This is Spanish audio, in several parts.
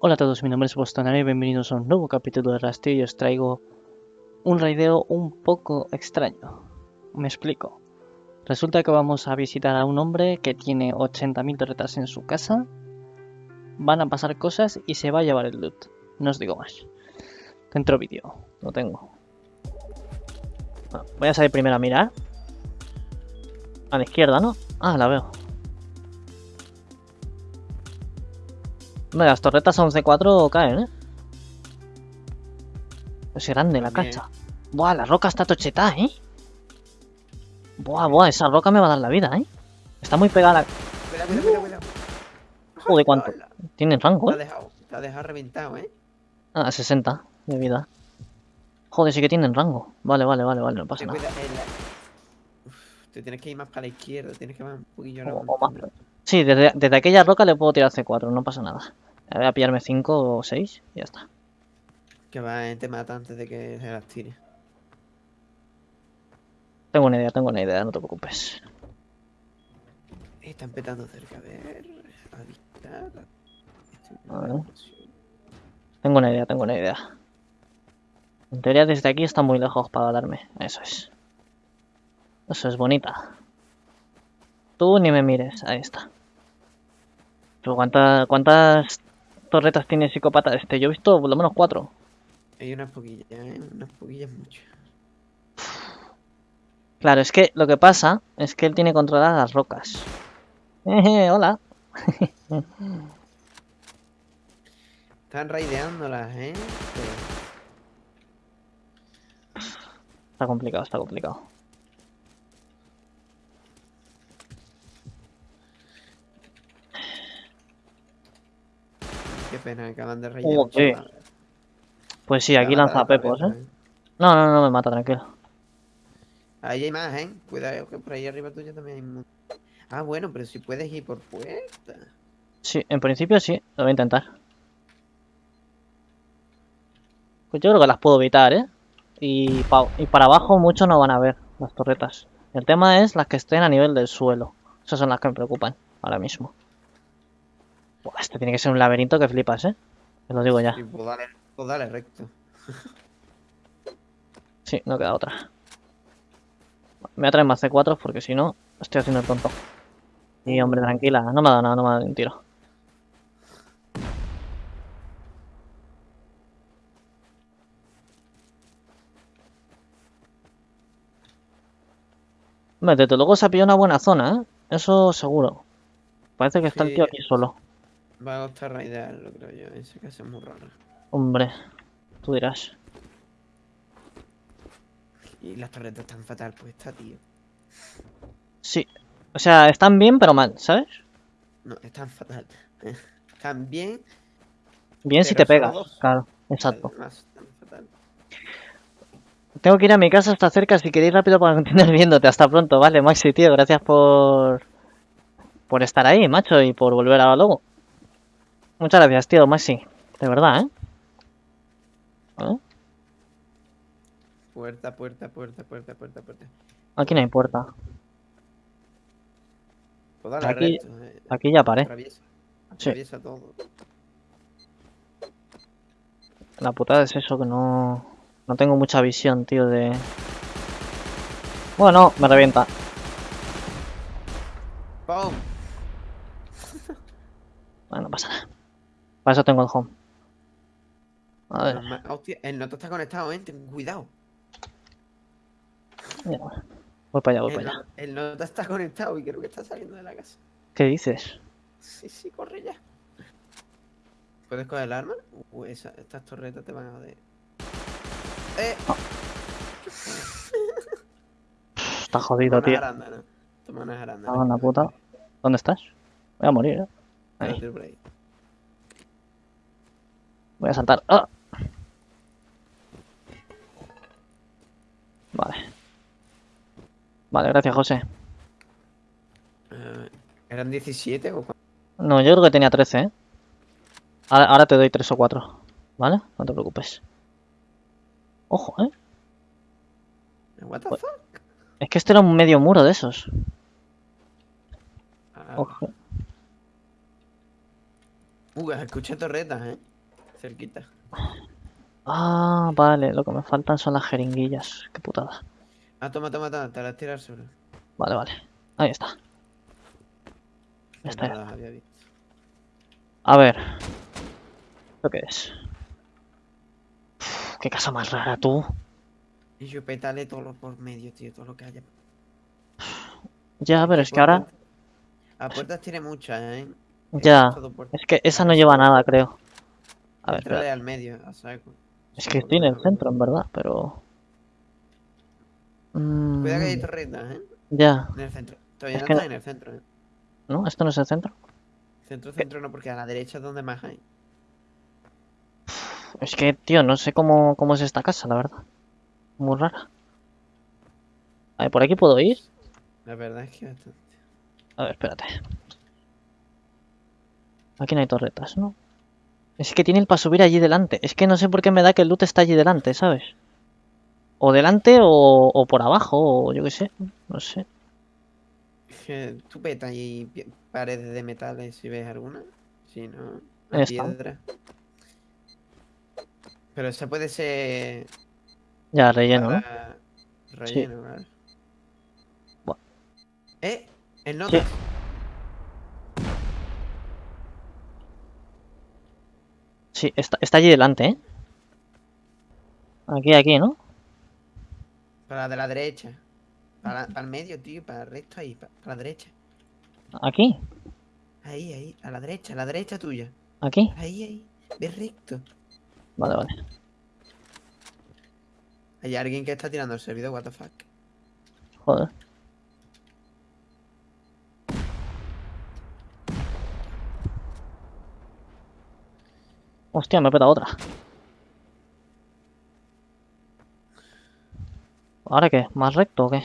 Hola a todos, mi nombre es Boston y bienvenidos a un nuevo capítulo de Rastro y os traigo un raideo un poco extraño. Me explico. Resulta que vamos a visitar a un hombre que tiene 80.000 torretas en su casa, van a pasar cosas y se va a llevar el loot. No os digo más. Dentro vídeo, lo tengo. Bueno, voy a salir primero a mirar. A la izquierda, ¿no? Ah, la veo. Hombre, las torretas 11-4 caen, ¿eh? Es grande la También. cacha. Buah, la roca está tocheta, ¿eh? Buah, buah, esa roca me va a dar la vida, ¿eh? Está muy pegada. a la- Cuidado, cuidado, cuidado, cuidado. Joder, ¿cuánto? Hola. Tiene rango, Te ha ¿eh? dejado, te ha dejado reventado, ¿eh? Ah, 60 de vida. Joder, sí que tienen rango. Vale, vale, vale, vale, no pasa nada. Uf, te tienes que ir más para la izquierda, tienes que ir un poquillo O- o más. Sí, desde, desde aquella roca le puedo tirar C4, no pasa nada. Voy a pillarme 5 o 6 y ya está. Que va, te mata antes de que se las tire. Tengo una idea, tengo una idea, no te preocupes. Eh, Están petando cerca, a ver. A ver. Tengo una idea, tengo una idea. En teoría desde aquí está muy lejos para darme. Eso es. Eso es bonita. Tú ni me mires. Ahí está. Pero ¿cuántas, cuántas torretas tiene psicópata este? Yo he visto por lo menos cuatro. Hay unas poquillas, ¿eh? Unas poquillas mucho. Claro, es que lo que pasa es que él tiene controladas las rocas. Jeje, hola. Están raideándolas, ¿eh? Está complicado, está complicado. Qué pena, acaban de chaval. Pues sí, aquí lanza la pepos, cabeza, ¿eh? No, no, no me mata, tranquilo. Ahí hay más, ¿eh? Cuidado que por ahí arriba tuyo también hay montón. Ah, bueno, pero si puedes ir por puerta. Sí, en principio sí, lo voy a intentar. Pues yo creo que las puedo evitar, ¿eh? Y, pa- y para abajo mucho no van a ver las torretas. El tema es las que estén a nivel del suelo. Esas son las que me preocupan ahora mismo. Buah, este tiene que ser un laberinto que flipas, ¿eh? Te lo digo ya. Y pues dale, pues dale recto. Sí, no queda otra. Me voy a traer más C4 porque si no, estoy haciendo el tonto. Y hombre, tranquila, no me ha dado nada, no me ha dado un tiro. Hombre, desde luego se ha pillado una buena zona, ¿eh? Eso seguro. Parece que está el tío Sí. aquí solo. Va a costar raidearlo, creo yo. Ese caso es muy raro. Hombre, tú dirás. Y las torretas están fatal puestas, tío. Sí. O sea, están bien, pero mal, ¿sabes? No, están fatal. Están bien. Bien si te pegas, claro, exacto. Además, están fatal. Tengo que ir a mi casa, está cerca, si queréis rápido para continuar viéndote. Hasta pronto, vale, Maxi, tío, gracias por... Por estar ahí, macho, y por volver a luego. Muchas gracias, tío, Maxi. De verdad, ¿eh? ¿Eh? Puerta, puerta, puerta, puerta, puerta, puerta. Aquí no hay puerta. Pues dale Aquí- eh, Aquí ya paré. Atraviesa. Atraviesa todo. La putada es eso, que no... No tengo mucha visión, tío, de... Bueno, me revienta. ¡Pum! Bueno, no pasa nada. Para eso tengo el home. A ver, Hostia, el noto está conectado, ¿eh? Ten cuidado. mira, voy para allá, voy El, para allá. no- el nota está conectado y creo que está saliendo de la casa. ¿Qué dices? Sí, sí, corre ya. ¿Puedes coger el arma? Esa- estas torretas te van a joder. ¡Eh! Está jodido, Toma tío. unas arándanos. Toma unas arándanos. Ah, una puta. ¿Dónde estás? Voy a morir, ¿eh? Ahí. Voy a saltar. ¡Ah! Vale. Vale, gracias, José. Eh, ¿Eran 17 o? No, yo creo que tenía 13, ¿eh? Ahora, ahora te doy 3 o 4. ¿Vale? No te preocupes. Ojo, ¿eh? What the Pues- fuck? Es que este era un medio muro de esos. Ah, Ojo. Uh, escuché torretas, eh. Cerquita. Ah, vale, lo que me faltan son las jeringuillas. Qué putada. Ah, toma, toma, toma, te las tiras sobre. Vale, vale. Ahí está. Ya está. No las había visto. A ver. ¿Esto qué es? Uf, qué casa más rara, tú. Y yo pétale todo lo por medio, tío, todo lo que haya. Ya, pero es que ahora... A puertas tiene muchas, ¿eh? Ya. Es que esa no lleva nada, creo. A ver, espera. al medio. Es que estoy en el centro, en verdad, pero... Mm, Cuidado que hay torretas, ¿eh? Ya. En el centro. Todavía Es no no- en el centro, ¿eh? ¿No? ¿Esto no es el centro? Centro, centro no, porque a la derecha es donde más hay. Es que, tío, no sé cómo, cómo es esta casa, la verdad. Muy rara. A ver, ¿por aquí puedo ir? La verdad es que bastante. A ver, espérate. Aquí no hay torretas, ¿no? Es que tiene el para subir allí delante. Es que no sé por qué me da que el loot está allí delante, ¿sabes? O delante o, o por abajo, o yo qué sé. No sé. Tú peta ahí pi- paredes de metales si ves alguna. Si no, la piedra. Pero esa puede ser Ya, relleno, ¿no? relleno, claro. Buah. ¿Eh? El notas. Sí, está, está allí delante, ¿eh? Aquí, aquí, ¿no? Para la de la derecha. Para, para el medio, tío. Para el resto ahí. Para, para la derecha. Aquí, Ahí, ahí. A la derecha. A la derecha tuya. aquí. Ahí, ahí. Ve recto. Vale, vale. Hay alguien que está tirando el servidor, what the fuck. Joder. Hostia, me he petado otra. ¿Ahora qué? ¿Más recto o qué?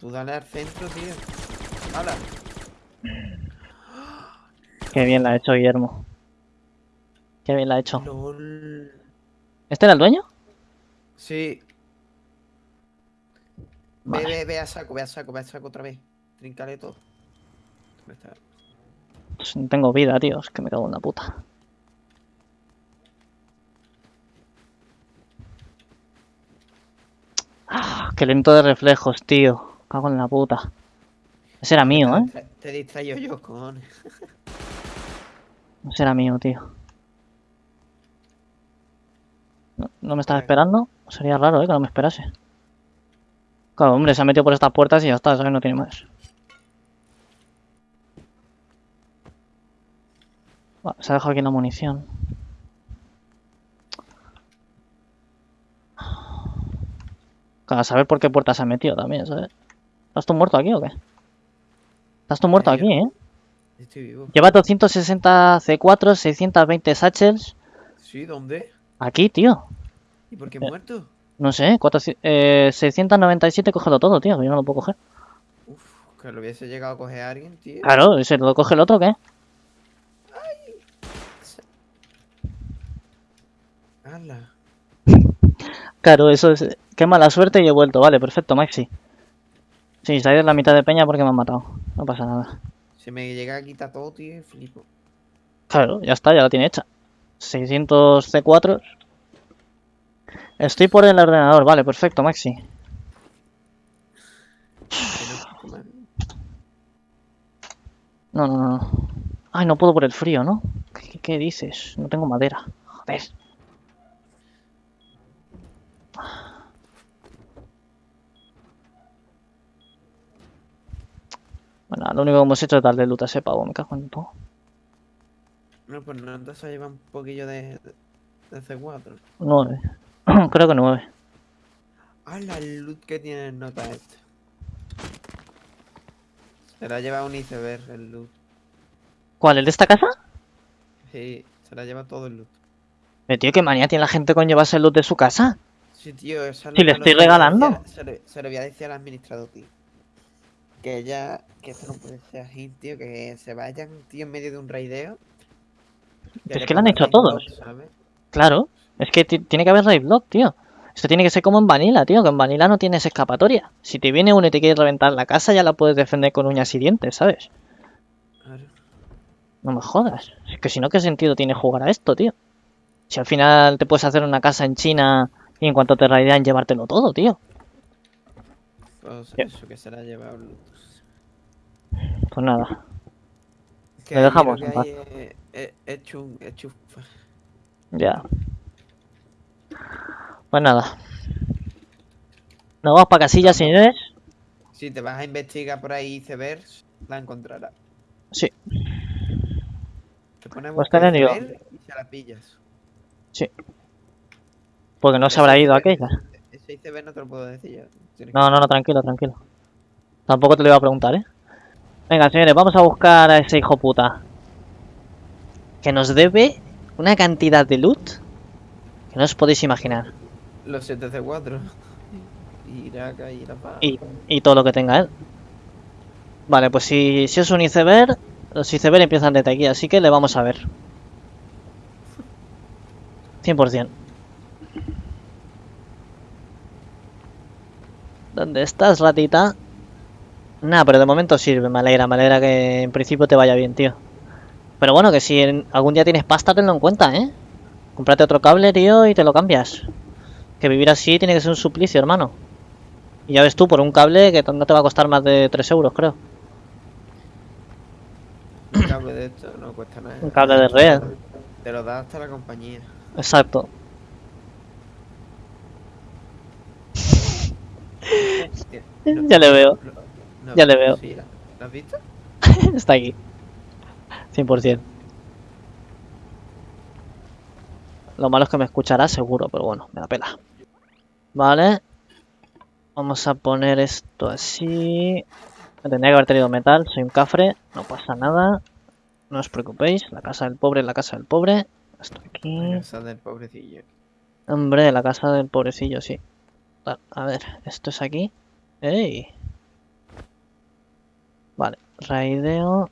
Tú dale al centro, tío. ¡Hala! Qué bien la ha hecho Guillermo. Qué bien la ha hecho. LOL. ¿Este era el dueño? Sí. Ve, Vale. ve, ve a saco, ve a saco, ve a saco otra vez. Trincale todo. Pues no tengo vida, tío. Es que me cago en la puta. Ah, qué lento de reflejos, tío. Cago en la puta. Ese era mío, ¿eh? Te distraigo yo, cojones. Ese era mío, tío. No, no me Vale. esperando. Sería raro, ¿eh? Que no me esperase. Claro, hombre, se ha metido por estas puertas y ya está, ¿sabes? No tiene más. Se ha dejado aquí la munición. A saber por qué puerta se ha metido también, ¿sabes? ¿Estás tú muerto aquí o qué? Estás tú muerto aquí, ¿eh? Estoy vivo. Lleva 260 C4, 620 satchels. Sí, ¿dónde? Aquí, tío. ¿Y por qué Eh. muerto? No sé, 400 eh, 697, cógelo todo, tío, yo no lo puedo coger. Uf, que lo hubiese llegado a coger a alguien, tío. Claro, ¿se lo coge el otro o qué? ¡Hala! Claro, eso es. Qué mala suerte y he vuelto. Vale, perfecto, Maxi. Sí, ha ido la mitad de peña porque me han matado. No pasa nada. Se me llega a quitar todo, tío, flipo. Claro, ya está, ya la tiene hecha. 600 C4. Estoy por el ordenador, vale, perfecto, Maxi. No, no, no. Ay, no puedo por el frío, ¿no? ¿Qué, qué dices? No tengo madera. Joder. Bueno, lo único que hemos hecho es darle loot a ese pavo, me cago en todo. No, pues no, entonces lleva un poquillo de, de C4. 9. Creo que 9. ¡Hala! El loot que tiene el nota este. Se la lleva un iceberg el loot. ¿Cuál? ¿El de esta casa? Sí, se la lleva todo el loot. Pero tío, qué manía tiene la gente con llevarse el loot de su casa. Sí, tío, eso es Si le estoy regalando. se lo voy a decir al administrador, tío. Que ya, que esto no puede ser así, tío, que se vayan, tío, en medio de un raideo. Es que lo han hecho a todos. Claro, es que ti- tiene que haber raid block, tío. Esto tiene que ser como en Vanilla, tío, que en Vanilla no tienes escapatoria. Si te viene uno y te quiere reventar la casa, ya la puedes defender con uñas y dientes, ¿sabes? Claro. No me jodas. Es que si no, ¿qué sentido tiene jugar a esto, tío? Si al final te puedes hacer una casa en China y en cuanto te raidean llevártelo todo, tío. Pues eso que será llevar Bluetooth. Pues nada. Que ahí dejamos lo en paz. hay es- es- es chun- es chufa. Ya. Pues nada. Nos vamos para casillas, señores. Si te vas a investigar por ahí icebergs, la encontrarás. Sí. Te pones a Pues y se la pillas. Porque no se habrá ido aquella. Ese iceberg no te lo puedo decir yo. No, no, no, tranquilo, tranquilo. Tampoco te lo iba a preguntar, ¿eh? Venga, señores, vamos a buscar a ese hijo puta. Que nos debe una cantidad de loot que no os podéis imaginar. Los 7C4. Irak y la paz. Y, y todo lo que tenga él. Vale, pues si, si es un iceberg, los iceberg empiezan desde aquí, así que le vamos a ver. 100%. ¿Dónde estás, ratita? Nada, pero de momento sirve, me alegra, me alegra que en principio te vaya bien, tío. Pero bueno, que si en- algún día tienes pasta, tenlo en cuenta, ¿eh? Cómprate otro cable, tío, y te lo cambias. Que vivir así tiene que ser un suplicio, hermano. Y ya ves tú, por un cable que no te va a costar más de 3 euros, creo. Un cable de esto no cuesta nada. Un cable de red. Te lo da hasta la compañía. Exacto. Ya le veo. no, Ya le veo. sí, ¿la- ¿Lo has visto? Está aquí. 100%. Lo malo es que me escuchará seguro, pero bueno, me la pela. Vale. Vamos a poner esto así. Me tendría que haber tenido metal, soy un cafre, no pasa nada. No os preocupéis, la casa del pobre es la casa del pobre. Esto aquí. La casa del pobrecillo. Hombre, la casa del pobrecillo, sí. A ver, esto es aquí. ¡Ey! Vale, raideo.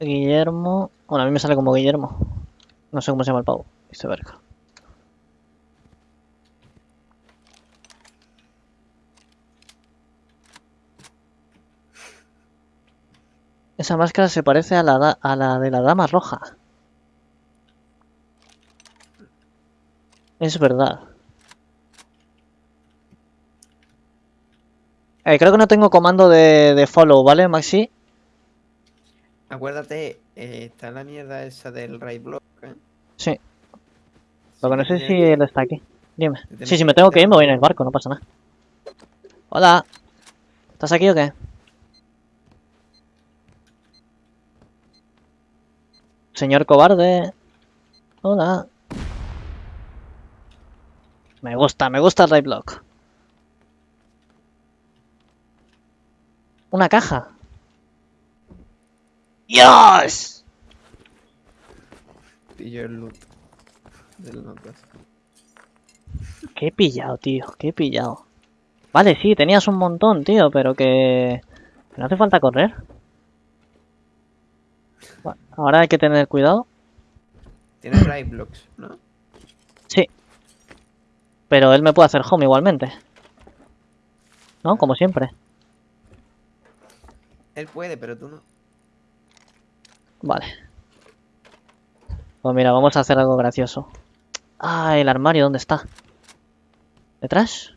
Guillermo. Bueno, a mí me sale como Guillermo. No sé cómo se llama el pavo. Iceberg. Esa máscara se parece a la, a la de la dama roja. Es verdad. Eh, creo que no tengo comando de, de follow, ¿vale, Maxi? Acuérdate, eh, está la mierda esa del raid block. ¿eh? Sí. Lo que no sé si él está aquí. Dime. Sí, si me tengo que ir, me voy en el barco, no pasa nada. Hola. ¿Estás aquí o qué? Señor cobarde. Hola. Me gusta, me gusta el right block. Una caja. ¡Dios! Pillo el loot del notas. ¿Qué he pillado, tío? ¿Qué he pillado? Vale, sí, tenías un montón, tío, pero que... que no hace falta correr. Va- Ahora hay que tener cuidado. Tienes raid blocks, ¿no? Sí. Pero él me puede hacer home igualmente. ¿No? Como siempre. Él puede, pero tú no. Vale. Pues mira, vamos a hacer algo gracioso. Ah, el armario, ¿dónde está? ¿Detrás?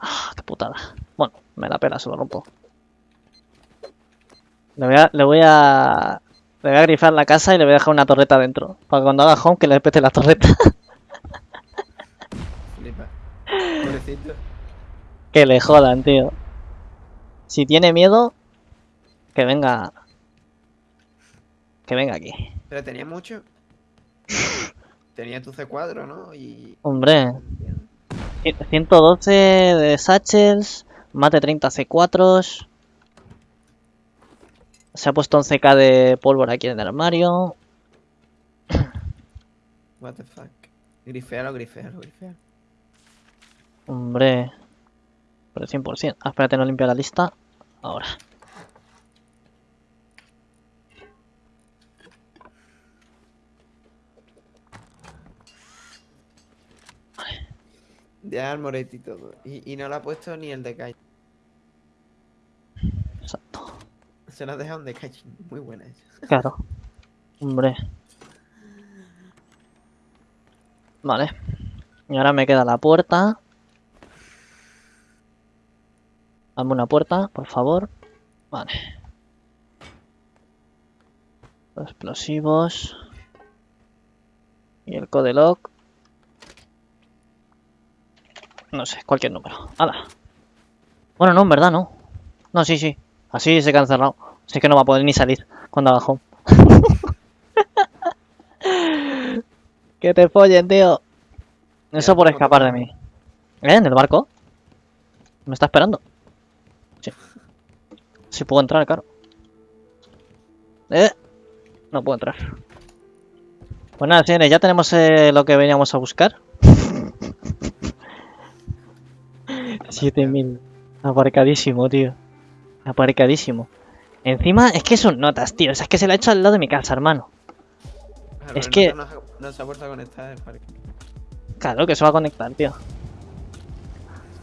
Ah, qué putada. Bueno, me la pela, se lo rompo. Le voy a... Le voy a... Le voy a grifar la casa y le voy a dejar una torreta dentro. Para que cuando haga home que le pete la torreta. Flipa. Pobrecito. que le jodan, tío. Si tiene miedo, que venga... Que venga aquí. Pero tenía mucho. Tenía tu C4, ¿no? Y. Hombre, 112 de satchels, mate 30 C4s. Se ha puesto 11k de pólvora aquí en el armario. What the fuck. Grifealo, grifealo, grifealo. Hombre, pero 100%. Ah, espérate, no limpio la lista. Ahora. De Armoret y todo. Y, y no le ha puesto ni el de Kai. Exacto. se las dejan de calle. Muy buenas. Claro. Hombre. Vale. Y ahora me queda la puerta. Dame una puerta, por favor. Vale. Los explosivos. Y el code lock. No sé, cualquier número. ¡Hala! Bueno, no, en verdad no. No, sí, sí. Así se queda encerrado. Así que no va a poder ni salir cuando haga home. que te follen, tío. Eso por escapar de mí. ¿Eh? ¿En el barco? ¿Me está esperando? Sí. Sí puedo entrar, claro. ¿Eh? No puedo entrar. Pues nada, señores, ya tenemos eh, lo que veníamos a buscar. 7000. Aparcadísimo, tío. Aparcadísimo. Encima, es que son notas, tío. O sea, es que se la ha hecho al lado de mi casa, hermano. Claro, Es que- No, se- no se ha vuelto a conectar el parque. Claro que se va a conectar, tío.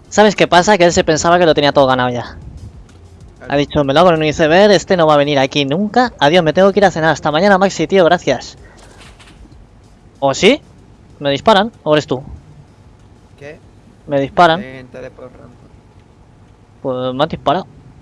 ¿Sabes qué pasa? Que él se pensaba que lo tenía todo ganado ya. Ha dicho, me lo hago en un iceberg, este no va a venir aquí nunca. Adiós, me tengo que ir a cenar. Hasta mañana, Maxi, tío, gracias. ¿O sí? ¿Me disparan? ¿O eres tú? ¿Me disparan? Pues me han disparado.